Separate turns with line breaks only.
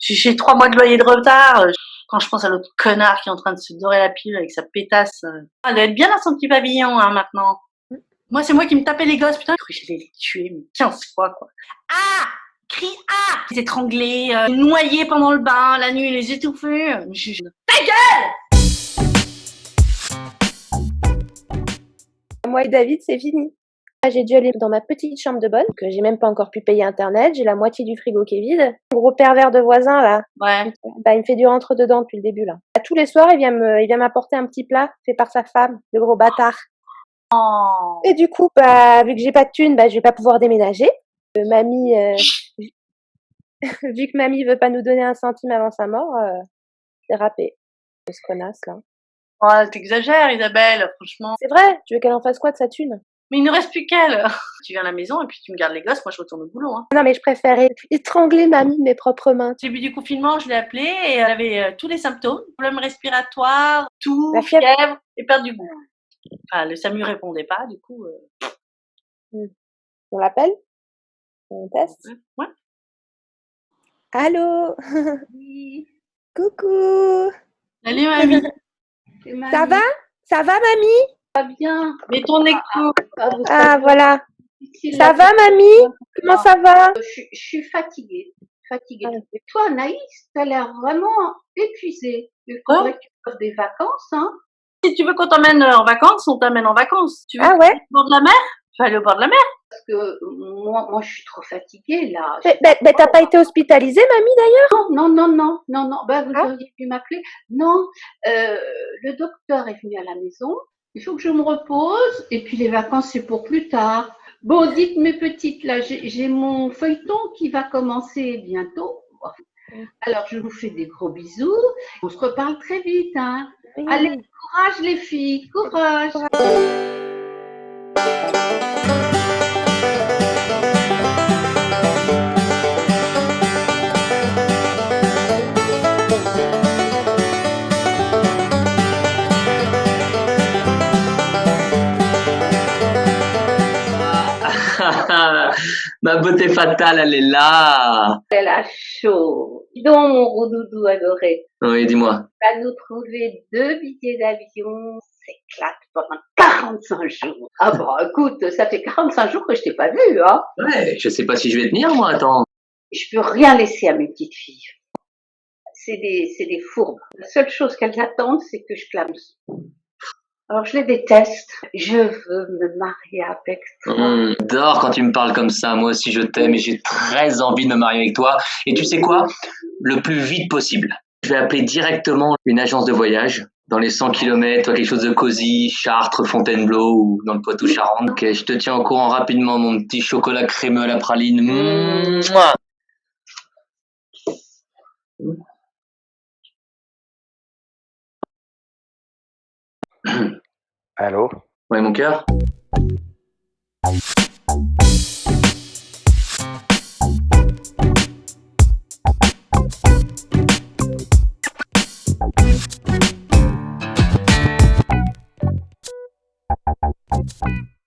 J'ai trois mois de loyer de retard. Quand je pense à l'autre connard qui est en train de se dorer la pile avec sa pétasse. euh, Elle doit être bien dans son petit pavillon, hein, maintenant. Moi, c'est moi qui me tapais les gosses, putain. Je j'allais les tuer, mais 15 fois, quoi. Ah! Crie ah! Les étrangler, euh, noyer pendant le bain, la nuit, les étouffer. Je- je- Ta gueule!
Moi et David, c'est fini. J'ai dû aller dans ma petite chambre de bonne, que j'ai même pas encore pu payer internet, j'ai la moitié du frigo qui est vide. Le gros pervers de voisin, là,
Ouais.
bah, il me fait du rentre dedans depuis le début, là. Tous les soirs, il vient me, il vient m'apporter un petit plat fait par sa femme, le gros bâtard.
Oh.
Et du coup, bah, vu que j'ai pas de thune, bah, je vais pas pouvoir déménager. Euh, mamie, euh, vu que mamie veut pas nous donner un centime avant sa mort, euh, c'est râpé. Ce connasse, là.
Ouais, t'exagères, Isabelle, franchement.
C'est vrai, tu veux qu'elle en fasse quoi de sa thune?
Mais il ne reste plus qu'elle. Tu viens à la maison et puis tu me gardes les gosses, moi je retourne au boulot. Hein.
Non, mais je préférais étrangler mamie de mes propres mains.
Au début du confinement, je l'ai appelée et elle avait euh, tous les symptômes. Problèmes respiratoires, tout,
La fièvre.
fièvre et perte du goût. Enfin, le SAMU répondait pas, du coup. euh,
On l'appelle? On teste?
ouais.
Allô? Coucou!
Salut mamie.
Ça va? Ça va, mamie?
Va bien.
Mets ton écoute.
Ah, vous
Ah,
savez,
voilà. Ça va, mamie? Comment ça va?
je, suis- je suis fatiguée. fatiguée.
Ah.
Et toi, Anaïs, t'as l'air vraiment épuisée. Il faudrait que tu fasses des vacances, hein.
Si tu veux qu'on t'emmène euh, en vacances, on t'amène en vacances. Tu veux
Ah
aller
ouais?
au bord de la mer? Tu vas aller au bord de la mer
Parce que moi, moi, je suis trop fatiguée, là.
Mais, mais- mais t'as pas été hospitalisée, mamie, d'ailleurs?
Non, non, non, non, non, non. Ben, vous
Ah.
auriez pu m'appeler. Non, euh, le docteur est venu à la maison. Il faut que je me repose. Et puis les vacances, c'est pour plus tard. Bon, dites mes petites, là, j'ai mon feuilleton qui va commencer bientôt. Alors, je vous fais des gros bisous. On se reparle très vite, hein. Allez, courage les filles, courage.
Ma beauté fatale, elle est là.
Elle a chaud. Dis donc, mon roudoudou adoré.
Oui, dis-moi.
va nous trouver deux billets d'avion. On s'éclate pendant 45 jours. Ah bon, écoute, ça fait 45 jours que je t'ai pas vu, hein.
Ouais, je sais pas si je vais tenir, moi, attends.
Je peux rien laisser à mes petites filles. C'est des, c'est des fourbes. La seule chose qu'elles attendent, c'est que je clame. Alors je les déteste. Je veux me marier avec toi.
Hum, J'adore quand tu me parles comme ça. Moi aussi, je t'aime et j'ai très envie de me marier avec toi. Et tu sais quoi? Le plus vite possible. Je vais appeler directement une agence de voyage dans les 100 km, toi quelque chose de cosy, Chartres, Fontainebleau ou dans le Poitou-Charentes. Ok, je te tiens au courant rapidement, mon petit chocolat crémeux à la praline. Mouah.
Allô?
Ouais, mon cœur?